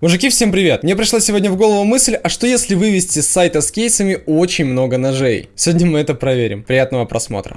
Мужики, всем привет! Мне пришла сегодня в голову мысль, а что если вывести с сайта с кейсами очень много ножей? Сегодня мы это проверим. Приятного просмотра.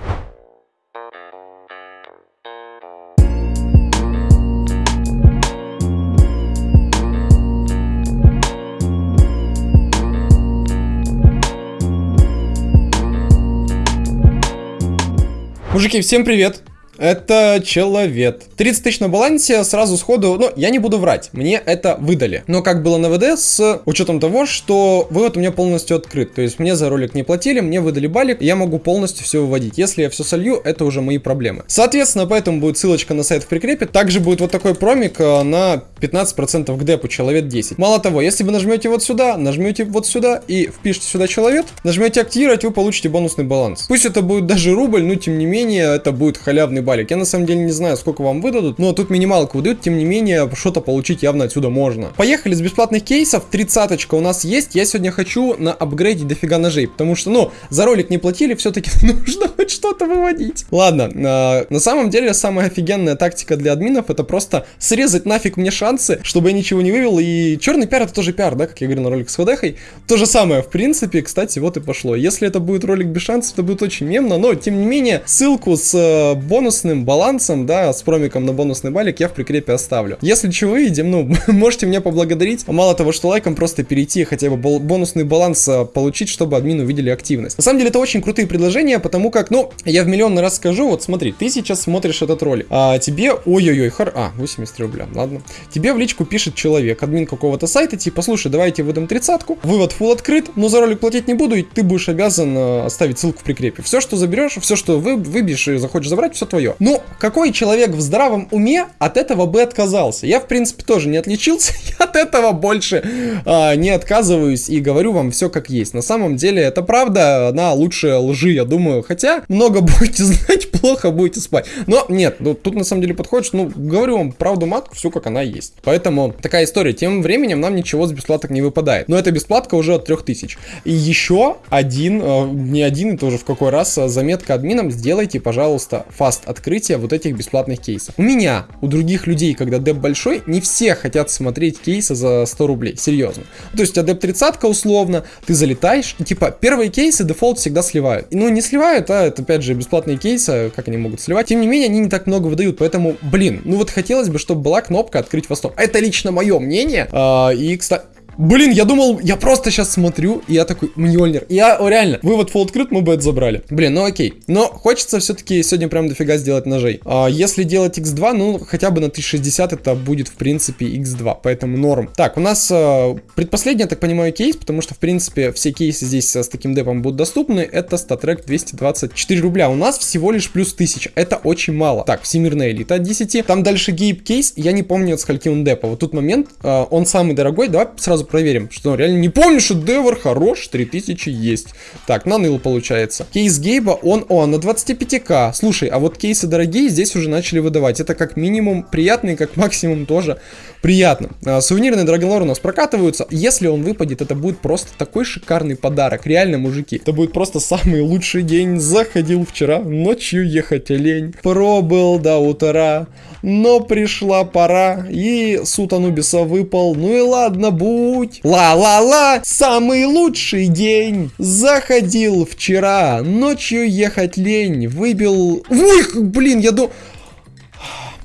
Мужики, всем привет! Это человек. 30 тысяч на балансе сразу сходу, ну, я не буду врать, мне это выдали. Но как было на ВД с учетом того, что вывод у меня полностью открыт. То есть мне за ролик не платили, мне выдали балик, я могу полностью все выводить. Если я все солью, это уже мои проблемы. Соответственно, поэтому будет ссылочка на сайт в прикрепе. Также будет вот такой промик э, на 15% к депу, человек 10. Мало того, если вы нажмете вот сюда, нажмете вот сюда и впишите сюда человек, нажмете активировать, вы получите бонусный баланс. Пусть это будет даже рубль, но тем не менее, это будет халявный баланс балик. Я на самом деле не знаю, сколько вам выдадут, но тут минималку выдают, тем не менее, что-то получить явно отсюда можно. Поехали с бесплатных кейсов, тридцаточка у нас есть. Я сегодня хочу на апгрейде дофига ножей, потому что, ну, за ролик не платили, все-таки нужно хоть что-то выводить. Ладно, э, на самом деле, самая офигенная тактика для админов это просто срезать нафиг мне шансы, чтобы я ничего не вывел. И черный пиар это тоже пиар, да, как я говорил на ролик с ВДХой. То же самое, в принципе, кстати, вот и пошло. Если это будет ролик без шансов, это будет очень мемно, но, тем не менее, ссылку с э, бонус бонусным балансом, да, с промиком на бонусный балик я в прикрепе оставлю. Если чего видим, ну, можете меня поблагодарить. Мало того, что лайком просто перейти хотя бы бонусный баланс а, получить, чтобы админ увидели активность. На самом деле это очень крутые предложения, потому как, ну, я в миллион раз скажу, вот смотри, ты сейчас смотришь этот ролик, а тебе, ой-ой-ой, хар, а, 80 рубля, ладно. Тебе в личку пишет человек, админ какого-то сайта, типа, слушай, давайте выдам тридцатку, вывод full открыт, но за ролик платить не буду, и ты будешь обязан э, оставить ссылку в прикрепе. Все, что заберешь, все, что вы, выбьешь и захочешь забрать, все твое. Ну, какой человек в здравом уме от этого бы отказался? Я, в принципе, тоже не отличился, я от этого больше а, не отказываюсь и говорю вам все как есть. На самом деле, это правда, она лучше лжи, я думаю. Хотя, много будете знать, плохо будете спать. Но нет, ну, тут на самом деле подходит, ну, говорю вам правду матку, все как она есть. Поэтому такая история. Тем временем нам ничего с бесплаток не выпадает. Но эта бесплатка уже от 3000. И еще один, э, не один, это уже в какой раз, а, заметка админам, сделайте, пожалуйста, fast открытие вот этих бесплатных кейсов. У меня, у других людей, когда деп большой, не все хотят смотреть кейсы за 100 рублей, серьезно. То есть, а деп 30 условно, ты залетаешь, и типа, первые кейсы дефолт всегда сливают. Ну, не сливают, а это опять же бесплатные кейсы, как они могут сливать. Тем не менее, они не так много выдают, поэтому, блин, ну вот хотелось бы, чтобы была кнопка открыть fast ом. Это лично мое мнение. А, и, кстати, Блин, я думал, я просто сейчас смотрю, и я такой, Мьёльнир. Я, о, реально, вывод фол открыт, мы бы это забрали. Блин, ну окей. Но хочется все-таки сегодня прям дофига сделать ножей. А, если делать x2, ну, хотя бы на 1060 это будет, в принципе, x2, поэтому норм. Так, у нас а, предпоследний, я так понимаю, кейс, потому что, в принципе, все кейсы здесь а, с таким депом будут доступны. Это статрек 224 рубля. У нас всего лишь плюс 1000. Это очень мало. Так, всемирная элита от 10. Там дальше гейп кейс, я не помню, от скольки он депа. Вот тут момент, а, он самый дорогой, давай сразу проверим, что реально не помню, что Девор хорош, 3000 есть. Так, на ныл получается. Кейс Гейба, он, о, на 25к. Слушай, а вот кейсы дорогие здесь уже начали выдавать. Это как минимум приятно и как максимум тоже приятно. А, сувенирные Драгонлор у нас прокатываются. Если он выпадет, это будет просто такой шикарный подарок. Реально, мужики. Это будет просто самый лучший день. Заходил вчера, ночью ехать лень. Пробыл до утра, но пришла пора. И суд Анубиса выпал. Ну и ладно, будь. Ла-ла-ла, самый лучший день. Заходил вчера, ночью ехать лень. Выбил... Ой, блин, я думаю...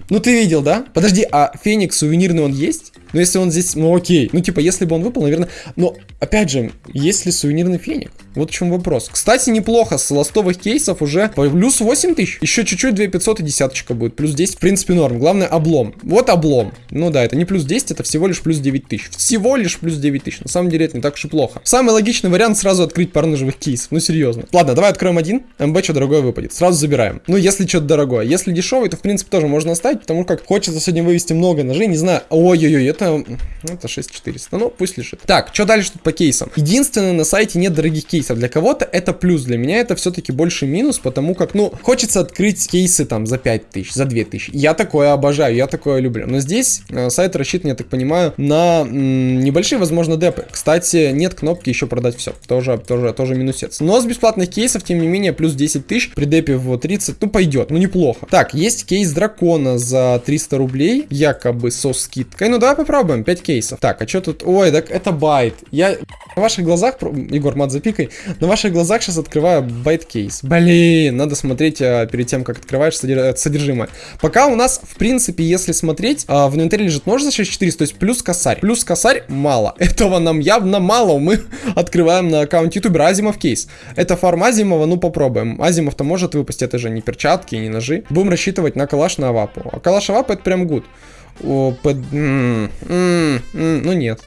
Ну ты видел, да? Подожди, а Феникс сувенирный он есть? Ну если он здесь, ну окей. Ну типа, если бы он выпал, наверное... Но, опять же, есть ли сувенирный Феникс? Вот в чем вопрос. Кстати, неплохо, с ластовых кейсов уже плюс 8 тысяч. Еще чуть-чуть 2500 и десяточка будет. Плюс 10, в принципе, норм. Главное, облом. Вот облом. Ну да, это не плюс 10, это всего лишь плюс 9 тысяч. Всего лишь плюс 9 тысяч. На самом деле, это не так уж и плохо. Самый логичный вариант сразу открыть пару ножевых кейсов. Ну, серьезно. Ладно, давай откроем один. МБ что дорогое выпадет. Сразу забираем. Ну, если что-то дорогое. Если дешевый, то, в принципе, тоже можно оставить, потому как хочется сегодня вывести много ножей. Не знаю. Ой-ой-ой, это... Это 6400. Ну, пусть лежит. Так, что дальше тут по кейсам? Единственное, на сайте нет дорогих кейсов. Для кого-то это плюс. Для меня это все-таки больше минус, потому как, ну, хочется открыть кейсы там за 5000, за 2000. Я такое обожаю, я такое люблю. Но здесь э, сайт рассчитан, я так понимаю, на небольшие, возможно, депы. Кстати, нет кнопки еще продать все. Тоже, тоже, тоже минусец. Но с бесплатных кейсов, тем не менее, плюс 10 тысяч при депе в 30, ну, пойдет, ну, неплохо. Так, есть кейс дракона за 300 рублей, якобы со скидкой. Ну, давай попробуем, 5 кейсов. Так, а что тут? Ой, так это байт. Я на ваших глазах, Егор, мат запикай, на ваших глазах сейчас открываю bait кейс. Блин, надо смотреть а, перед тем, как открываешь содержимое. Пока у нас, в принципе, если смотреть, а, в инвентаре лежит нож за 6400, то есть плюс косарь. Плюс косарь мало. Этого нам явно мало. Мы открываем на аккаунте ютубера Азимов кейс. Это фарм Азимова, ну попробуем. Азимов-то может выпасть, это же не перчатки, не ножи. Будем рассчитывать на калаш на авапу. А калаш авапа это прям good. О, под... м -м -м ну нет.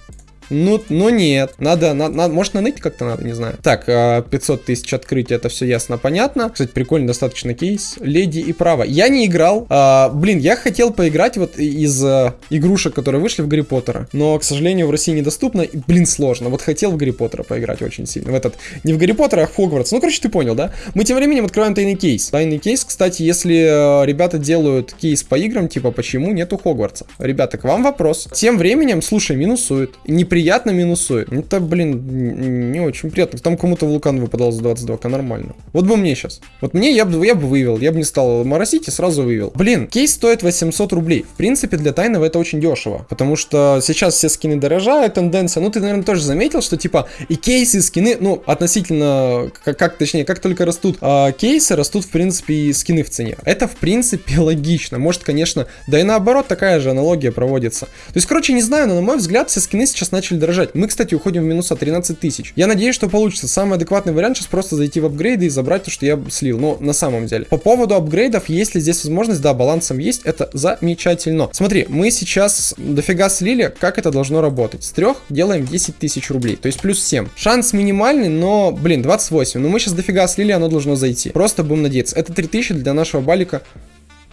Ну, ну нет. Надо, на, на, может наныть как-то надо, не знаю. Так, 500 а, тысяч открытий, это все ясно, понятно. Кстати, прикольно достаточно кейс. Леди и право. Я не играл. А, блин, я хотел поиграть вот из а, игрушек, которые вышли в Гарри Поттера. Но, к сожалению, в России недоступно. И, блин, сложно. Вот хотел в Гарри Поттера поиграть очень сильно. В этот, не в Гарри Поттера, а в Хогвартс. Ну, короче, ты понял, да? Мы тем временем открываем тайный кейс. Тайный кейс, кстати, если э, ребята делают кейс по играм, типа, почему нету Хогвартса? Ребята, к вам вопрос. Тем временем, слушай, минусует. Неприятно приятно минусует. Ну, это, блин, не очень приятно. Там кому-то вулкан выпадал за 22к, нормально. Вот бы мне сейчас. Вот мне я бы, я бы вывел. Я бы не стал моросить и сразу вывел. Блин, кейс стоит 800 рублей. В принципе, для тайного это очень дешево. Потому что сейчас все скины дорожают, тенденция. Ну, ты, наверное, тоже заметил, что, типа, и кейсы, и скины, ну, относительно, как, как точнее, как только растут а, кейсы, растут, в принципе, и скины в цене. Это, в принципе, логично. Может, конечно, да и наоборот, такая же аналогия проводится. То есть, короче, не знаю, но, на мой взгляд, все скины сейчас начали начали дорожать. Мы, кстати, уходим в минуса 13 тысяч. Я надеюсь, что получится. Самый адекватный вариант сейчас просто зайти в апгрейды и забрать то, что я слил. Но на самом деле. По поводу апгрейдов, если здесь возможность, да, балансом есть, это замечательно. Смотри, мы сейчас дофига слили. Как это должно работать? С трех делаем 10 тысяч рублей. То есть плюс 7. Шанс минимальный, но, блин, 28. Но мы сейчас дофига слили, оно должно зайти. Просто будем надеяться. Это 3000 для нашего балика.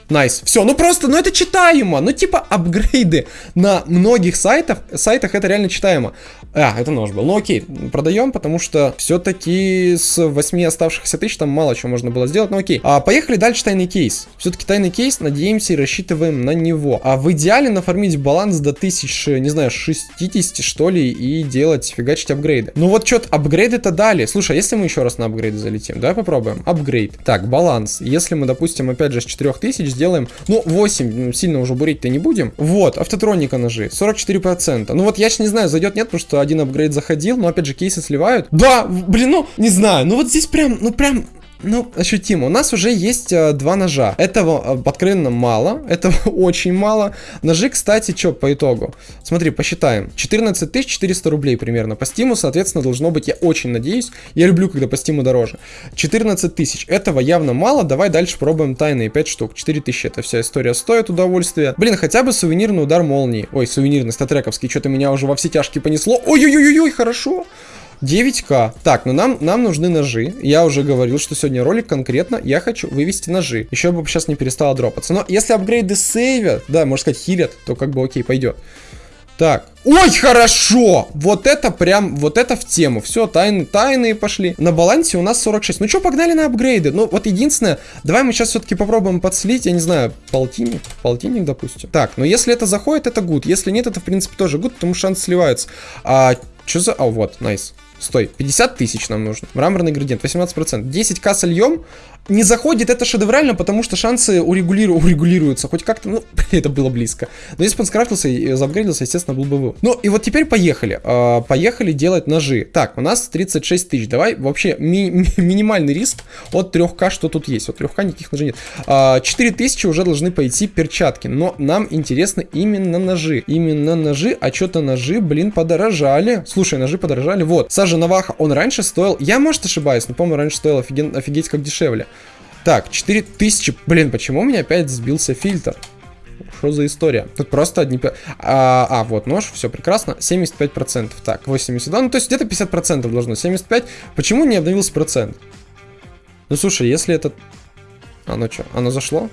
Nice. Все, ну просто, ну это читаемо. Ну типа апгрейды на многих сайтах, сайтах это реально читаемо. А, это нож был. Ну окей, продаем, потому что все-таки с 8 оставшихся тысяч там мало чего можно было сделать. Ну окей. А, поехали дальше тайный кейс. Все-таки тайный кейс, надеемся и рассчитываем на него. А в идеале нафармить баланс до 1000, не знаю, 60 что ли и делать, фигачить апгрейды. Ну вот что-то апгрейды-то дали. Слушай, а если мы еще раз на апгрейды залетим, давай попробуем. Апгрейд. Так, баланс. Если мы, допустим, опять же с 4000 сделаем, ну 8, сильно уже бурить-то не будем. Вот, автотроника ножи, 44%. Ну вот я сейчас не знаю, зайдет нет, потому что один апгрейд заходил, но опять же кейсы сливают. Да, блин, ну, не знаю, ну вот здесь прям, ну прям ну, ощутимо. У нас уже есть э, два ножа. Этого э, откровенно мало. Этого очень мало. Ножи, кстати, что по итогу? Смотри, посчитаем. 14 400 рублей примерно. По стиму, соответственно, должно быть, я очень надеюсь. Я люблю, когда по стиму дороже. 14 тысяч. Этого явно мало. Давай дальше пробуем тайные 5 штук. 4 тысячи. Это вся история стоит удовольствия. Блин, хотя бы сувенирный удар молнии. Ой, сувенирный, статрековский. Что-то меня уже во все тяжкие понесло. Ой-ой-ой-ой, хорошо. 9к. Так, ну нам, нам нужны ножи. Я уже говорил, что сегодня ролик конкретно я хочу вывести ножи. Еще бы сейчас не перестало дропаться. Но если апгрейды сейвят, да, можно сказать, хилят, то как бы окей, пойдет. Так. Ой, хорошо! Вот это прям, вот это в тему. Все, тайны, тайные пошли. На балансе у нас 46. Ну что, погнали на апгрейды. Ну, вот единственное, давай мы сейчас все-таки попробуем подслить, я не знаю, полтинник, полтинник, допустим. Так, но если это заходит, это гуд. Если нет, это, в принципе, тоже гуд, потому что шанс сливается. А, что за... А, вот, найс. Nice. Стой, 50 тысяч нам нужно. Мраморный градиент, 18%. 10к сольем. Не заходит это шедеврально, потому что шансы урегулиру... урегулируются. Хоть как-то, ну, это было близко. Но если бы он скрафтился и заапгрейдился, естественно, был бы вы. Ну, и вот теперь поехали. А, поехали делать ножи. Так, у нас 36 тысяч. Давай вообще ми ми минимальный риск от 3к, что тут есть. От 3к никаких ножей нет. А, 4 тысячи уже должны пойти перчатки. Но нам интересно именно ножи. Именно ножи, а что-то ножи, блин, подорожали. Слушай, ножи подорожали. Вот, Сажа Наваха, он раньше стоил, я, может, ошибаюсь, но помню, раньше стоил офиген, офигеть как дешевле. Так, 4000, блин, почему у меня опять сбился фильтр? Что за история? Тут просто одни... А, а вот нож, все прекрасно. 75%. Так, 82. Ну, то есть где-то 50% должно. 75. Почему не обновился процент? Ну, слушай, если это... А, ну что, оно зашло?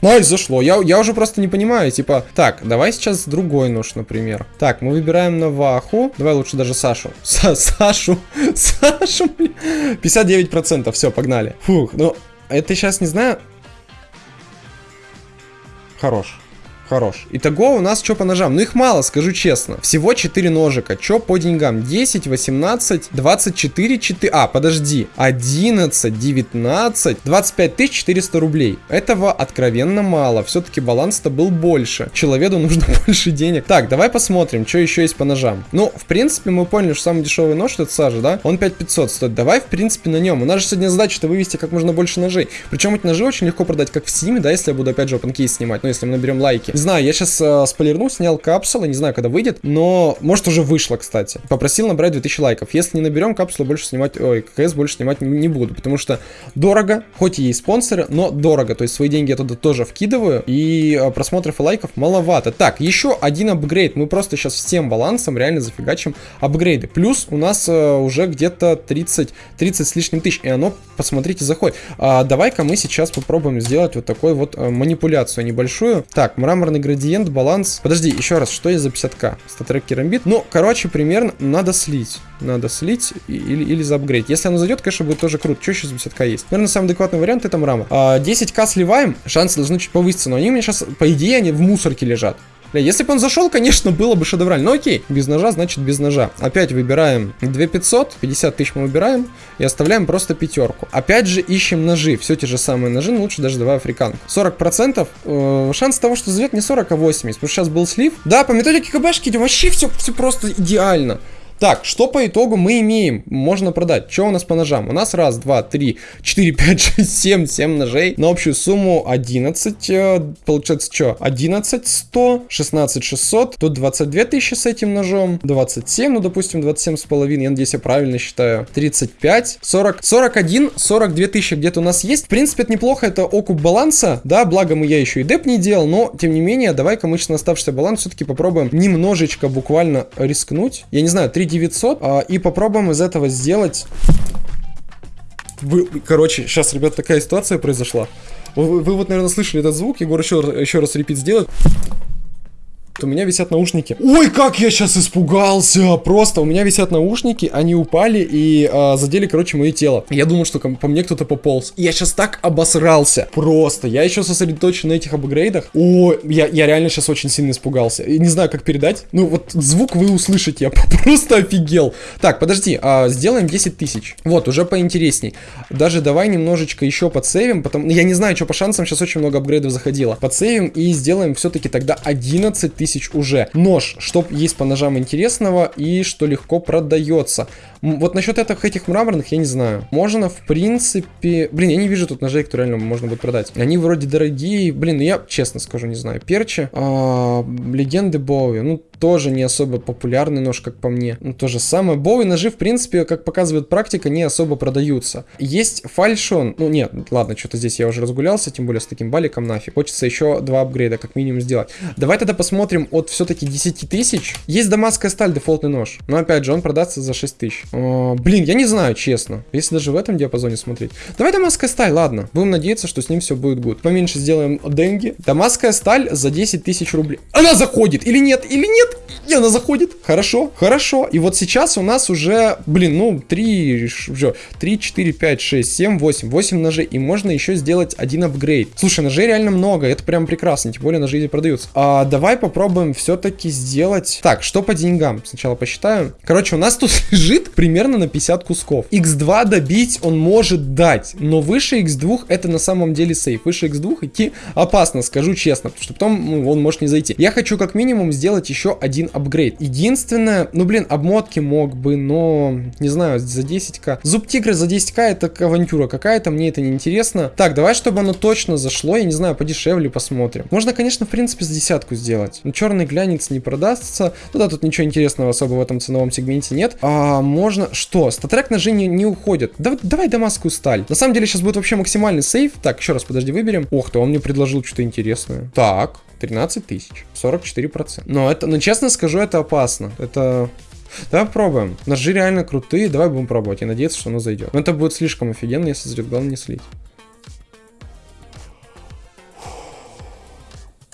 Nice, зашло. Я, я уже просто не понимаю, типа, так, давай сейчас другой нож, например. Так, мы выбираем Наваху. Давай лучше даже Сашу. Са Сашу. Сашу, 59%, все, погнали. Фух, ну, это сейчас не знаю. Хорош. Хорош. Итого у нас что по ножам? Ну их мало, скажу честно. Всего 4 ножика. Что по деньгам? 10, 18, 24, 4... А, подожди. 11, 19, 25 400 рублей. Этого откровенно мало. Все-таки баланс-то был больше. Человеку нужно больше денег. Так, давай посмотрим, что еще есть по ножам. Ну, в принципе, мы поняли, что самый дешевый нож это сажа, да? Он 5500 стоит. Давай, в принципе, на нем. У нас же сегодня задача-то вывести как можно больше ножей. Причем эти ножи очень легко продать, как в Steam, да, если я буду опять же OpenCase снимать. Ну, если мы наберем лайки. Не знаю, я сейчас э, спойлерну, снял капсулы, не знаю, когда выйдет, но может уже вышло, кстати. Попросил набрать 2000 лайков. Если не наберем капсулу, больше снимать, ой, КС больше снимать не, не буду, потому что дорого, хоть и есть спонсоры, но дорого. То есть свои деньги я туда тоже вкидываю, и э, просмотров и лайков маловато. Так, еще один апгрейд. Мы просто сейчас всем балансом реально зафигачим апгрейды. Плюс у нас э, уже где-то 30, 30 с лишним тысяч, и оно, посмотрите, заходит. А, Давай-ка мы сейчас попробуем сделать вот такой вот э, манипуляцию небольшую. Так, мраморный градиент, баланс. Подожди, еще раз, что есть за 50к? Статрек керамбит. Ну, короче, примерно надо слить. Надо слить или, или заапгрейд. Если оно зайдет, конечно, будет тоже круто. Что еще за 50к есть? Наверное, самый адекватный вариант это мрамор. А, 10к сливаем, шансы должны чуть повыситься, но они у меня сейчас, по идее, они в мусорке лежат. Бля, если бы он зашел, конечно, было бы шедеврально. Но окей, без ножа, значит без ножа. Опять выбираем 2500, 50 тысяч мы выбираем и оставляем просто пятерку. Опять же ищем ножи, все те же самые ножи, но лучше даже давай африканку. 40% э, шанс того, что зайдет не 40, а 80, потому что сейчас был слив. Да, по методике КБшки вообще все, все просто идеально. Так, что по итогу мы имеем? Можно продать. Что у нас по ножам? У нас раз, два, три, четыре, пять, шесть, семь, семь ножей. На общую сумму 11. Э, получается, что? 11 100, 16 600. Тут 22 тысячи с этим ножом. 27, ну, допустим, 27 с половиной. Я надеюсь, я правильно считаю. 35, 40, 41, 42 тысячи где-то у нас есть. В принципе, это неплохо. Это окуп баланса. Да, благо мы я еще и деп не делал. Но, тем не менее, давай-ка мы сейчас на оставшийся баланс все-таки попробуем немножечко буквально рискнуть. Я не знаю, 3 900. А, и попробуем из этого сделать... Вы, короче, сейчас, ребят, такая ситуация произошла. Вы, вы вот, наверное, слышали этот звук. Егор еще, еще раз репит сделает у меня висят наушники. Ой, как я сейчас испугался! Просто у меня висят наушники, они упали и а, задели, короче, мое тело. Я думал, что по мне кто-то пополз. И я сейчас так обосрался. Просто. Я еще сосредоточен на этих апгрейдах. О, я, я реально сейчас очень сильно испугался. И не знаю, как передать. Ну, вот звук вы услышите. Я просто офигел. Так, подожди. А, сделаем 10 тысяч. Вот, уже поинтересней. Даже давай немножечко еще подсейвим. Потому... Я не знаю, что по шансам. Сейчас очень много апгрейдов заходило. Подсейвим и сделаем все-таки тогда 11 тысяч тысяч уже. Нож, что есть по ножам интересного и что легко продается. Вот насчет этих, этих мраморных я не знаю. Можно, в принципе... Блин, я не вижу тут ножей, которые реально можно будет продать. Они вроде дорогие. Блин, ну я честно скажу, не знаю. Перчи. А, легенды Боуи. Ну, тоже не особо популярный нож, как по мне. Ну, то же самое. Боуи ножи, в принципе, как показывает практика, не особо продаются. Есть фальшон. Ну, нет, ладно, что-то здесь я уже разгулялся, тем более с таким баликом нафиг. Хочется еще два апгрейда, как минимум, сделать. Давай тогда посмотрим от все-таки 10 тысяч. Есть дамасская сталь, дефолтный нож. Но, опять же, он продастся за 6 тысяч. О, блин, я не знаю, честно. Если даже в этом диапазоне смотреть. Давай дамасская сталь, ладно. Будем надеяться, что с ним все будет good. Поменьше сделаем деньги. Дамасская сталь за 10 тысяч рублей. Она заходит или нет? Или нет? И она заходит. Хорошо, хорошо. И вот сейчас у нас уже, блин, ну, 3, 3, 4, 5, 6, 7, 8. 8 ножей. И можно еще сделать один апгрейд. Слушай, ножей реально много. Это прям прекрасно. Тем более ножи продаются. А, давай попробуем все-таки сделать... Так, что по деньгам? Сначала посчитаю. Короче, у нас тут лежит примерно на 50 кусков. X2 добить он может дать, но выше X2 это на самом деле сейф. Выше X2 идти опасно, скажу честно, потому что потом ну, он может не зайти. Я хочу как минимум сделать еще один апгрейд. Единственное, ну блин, обмотки мог бы, но не знаю, за 10к. Зуб тигра за 10к это авантюра какая-то, мне это не интересно. Так, давай, чтобы оно точно зашло, я не знаю, подешевле посмотрим. Можно, конечно, в принципе, с десятку сделать. Но черный глянец не продастся. Ну тут ничего интересного особо в этом ценовом сегменте нет. А можно... Что? Статрек ножи не, не уходит. Да, давай дамасскую сталь. На самом деле сейчас будет вообще максимальный сейф. Так, еще раз, подожди, выберем. Ох ты, он мне предложил что-то интересное. Так, 13 тысяч. 44%. Но это, ну честно скажу, это опасно. Это... Давай попробуем. Ножи реально крутые, давай будем пробовать и надеяться, что оно зайдет. Но это будет слишком офигенно, если зайдет. Главное не слить.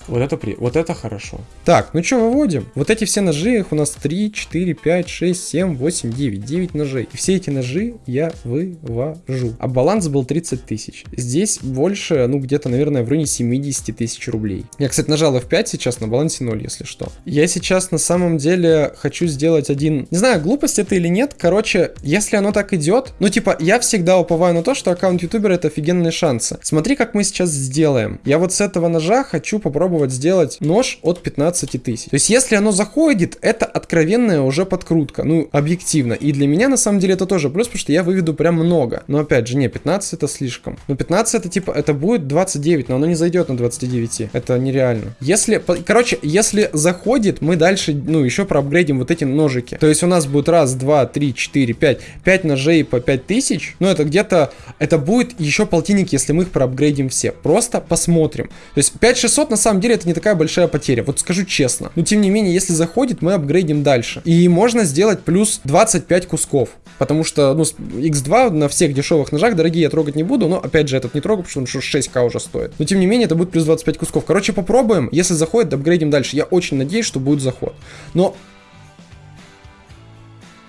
Вот это при... Вот это хорошо. Так, ну что, выводим? Вот эти все ножи, их у нас 3, 4, 5, 6, 7, 8, 9. 9 ножей. И все эти ножи я вывожу. А баланс был 30 тысяч. Здесь больше, ну, где-то, наверное, в районе 70 тысяч рублей. Я, кстати, нажал F5 сейчас, на балансе 0, если что. Я сейчас на самом деле хочу сделать один... Не знаю, глупость это или нет. Короче, если оно так идет, ну, типа, я всегда уповаю на то, что аккаунт ютубера это офигенные шансы. Смотри, как мы сейчас сделаем. Я вот с этого ножа хочу попробовать сделать нож от 15 тысяч. То есть, если оно заходит, это откровенная уже подкрутка. Ну, объективно. И для меня, на самом деле, это тоже плюс, потому что я выведу прям много. Но, опять же, не, 15 это слишком. Ну, 15 это, типа, это будет 29, но оно не зайдет на 29. Это нереально. Если, короче, если заходит, мы дальше, ну, еще проапгрейдим вот эти ножики. То есть, у нас будет раз, два, три, четыре, пять. Пять ножей по 5000. Ну, это где-то, это будет еще полтинник, если мы их проапгрейдим все. Просто посмотрим. То есть, 5600 на самом деле это не такая большая потеря. Вот скажу честно. Но, тем не менее, если заходит, мы апгрейдим дальше. И можно сделать плюс 25 кусков. Потому что, ну, X2 на всех дешевых ножах, дорогие, я трогать не буду. Но, опять же, этот не трогаю, потому что он 6к уже стоит. Но, тем не менее, это будет плюс 25 кусков. Короче, попробуем. Если заходит, апгрейдим дальше. Я очень надеюсь, что будет заход. Но...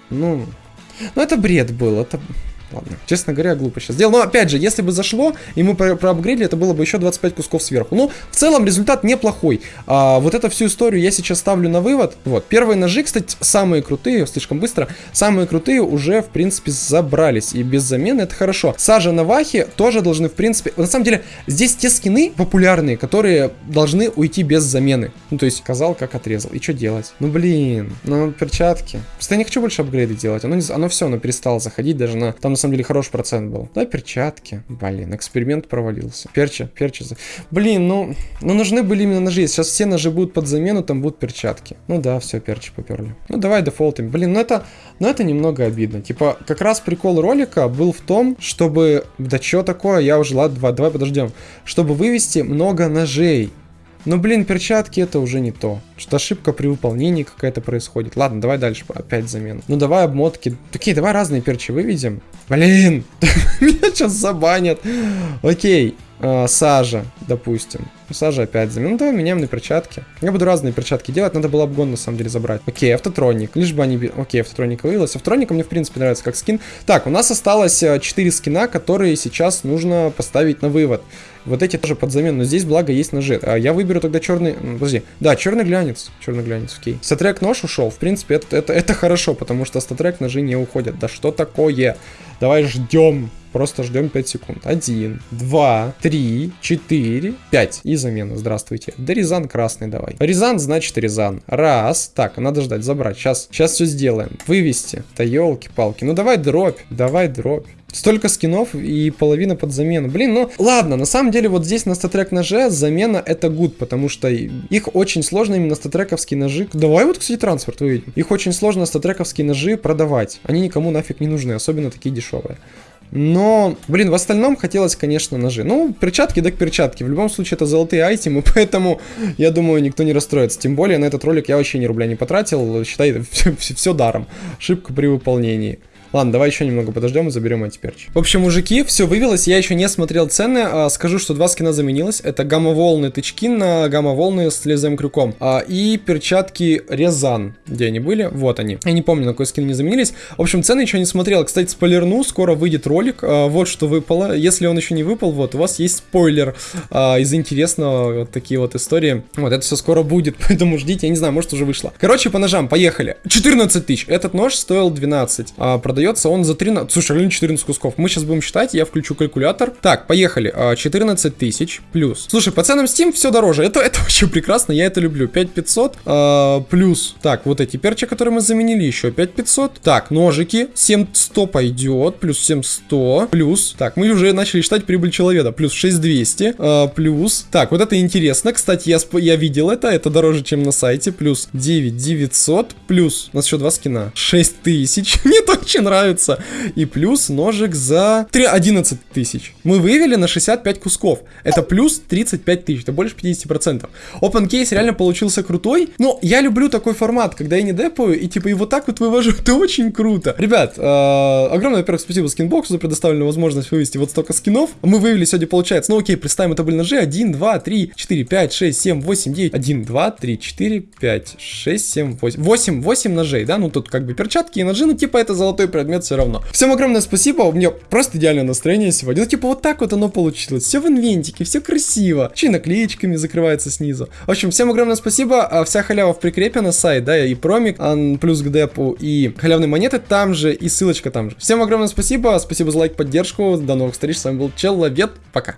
Ну... Ну, это бред был. Это... Ладно, честно говоря, глупо сейчас сделал. Но опять же, если бы зашло, и мы про проапгрейдили, это было бы еще 25 кусков сверху. Ну, в целом результат неплохой. А, вот эту всю историю я сейчас ставлю на вывод. Вот, первые ножи, кстати, самые крутые, слишком быстро, самые крутые уже, в принципе, забрались. И без замены это хорошо. Сажа на вахе тоже должны, в принципе... На самом деле, здесь те скины популярные, которые должны уйти без замены. Ну, то есть, сказал, как отрезал. И что делать? Ну, блин, ну, перчатки. Просто я не хочу больше апгрейды делать. Оно, не, оно все, оно перестало заходить даже на... Там на самом деле хороший процент был. Да, перчатки. Блин, эксперимент провалился. Перча, перча. Блин, ну, ну нужны были именно ножи. Сейчас все ножи будут под замену, там будут перчатки. Ну да, все, перчи поперли. Ну давай дефолтим. Блин, ну это, ну это немного обидно. Типа, как раз прикол ролика был в том, чтобы... Да что такое? Я уже, ладно, давай, давай подождем. Чтобы вывести много ножей. Но, блин, перчатки это уже не то. Что ошибка при выполнении какая-то происходит. Ладно, давай дальше, опять замену. Ну, давай обмотки. Такие, давай разные перчи выведем. Блин, меня сейчас забанят. Окей, э, сажа, допустим. Сажа опять замену. Ну, давай меняем на перчатки. Я буду разные перчатки делать, надо было обгон на самом деле забрать. Окей, автотроник. Лишь бы они... Окей, автотроник вывелась. Автотроника мне, в принципе, нравится как скин. Так, у нас осталось 4 э, скина, которые сейчас нужно поставить на вывод. Вот эти тоже под замену, но здесь, благо, есть ножи. А я выберу тогда черный... Подожди. Да, черный глянец. Черный глянец, окей. Статрек нож ушел. В принципе, это, это, это хорошо, потому что статрек ножи не уходят. Да что такое? Давай ждем. Просто ждем 5 секунд. 1, 2, 3, 4, 5. И замена. Здравствуйте. Да Рязан красный давай. Рязан значит Рязан. Раз. Так, надо ждать, забрать. Сейчас, сейчас все сделаем. Вывести. Да елки-палки. Ну давай дробь. Давай дробь. Столько скинов и половина под замену. Блин, ну ладно, на самом деле вот здесь на статрек ноже замена это гуд, потому что их очень сложно именно статрековские ножи. Давай вот, кстати, трансфер выведем. Их очень сложно статрековские ножи продавать. Они никому нафиг не нужны, особенно такие дешевые. Но, блин, в остальном хотелось, конечно, ножи. Ну, перчатки, так перчатки. В любом случае, это золотые айтемы, поэтому, я думаю, никто не расстроится. Тем более, на этот ролик я вообще ни рубля не потратил. Считай, все даром. Ошибка при выполнении. Ладно, давай еще немного подождем и заберем эти перчи. В общем, мужики, все вывелось. Я еще не смотрел цены. А, скажу, что два скина заменилось. Это гамма-волны тычки на гамма-волны с лезвием крюком. А, и перчатки Резан. Где они были? Вот они. Я не помню, на какой скин они заменились. В общем, цены еще не смотрел. Кстати, спойлерну, скоро выйдет ролик. А, вот что выпало. Если он еще не выпал, вот, у вас есть спойлер а, из интересного. Вот такие вот истории. Вот, это все скоро будет, поэтому ждите. Я не знаю, может уже вышло. Короче, по ножам, поехали. 14 тысяч. Этот нож стоил 12. А, продает продается он за 13... Слушай, реально 14 кусков. Мы сейчас будем считать, я включу калькулятор. Так, поехали. 14 а, тысяч плюс. Слушай, по ценам Steam все дороже. Это, это вообще прекрасно, я это люблю. 5500 а, плюс. Так, вот эти перчи, которые мы заменили, еще 5500. Так, ножики. 7100 пойдет. Плюс 7100. Плюс. Так, мы уже начали считать прибыль человека. Плюс 6200. А, плюс. Так, вот это интересно. Кстати, я, я видел это. Это дороже, чем на сайте. Плюс 9900. Плюс. У нас еще два скина. 6000. Не точно нравится. И плюс ножик за 3, 11 тысяч. Мы вывели на 65 кусков. Это плюс 35 тысяч, это больше 50%. Open Case реально получился крутой. Но я люблю такой формат, когда я не депаю и типа и вот так вот вывожу. Это очень круто. Ребят, э, огромное, во-первых, спасибо скинбоксу за предоставленную возможность вывести вот столько скинов. Мы вывели сегодня, получается, ну окей, представим, это были ножи 1, 2, 3, 4, 5, 6, 7, 8, 9. 1, 2, 3, 4, 5, 6, 7, 8. 8, 8 ножей, да? Ну тут как бы перчатки и ножи, ну типа это золотой предмет все равно. Всем огромное спасибо, у меня просто идеальное настроение сегодня. Ну типа вот так вот оно получилось. Все в инвентике, все красиво. Еще наклеечками закрывается снизу. В общем, всем огромное спасибо. А вся халява в прикрепе на сайт, да, и промик, плюс к депу, и халявные монеты там же, и ссылочка там же. Всем огромное спасибо, спасибо за лайк, поддержку. До новых встреч, с вами был Человек, пока.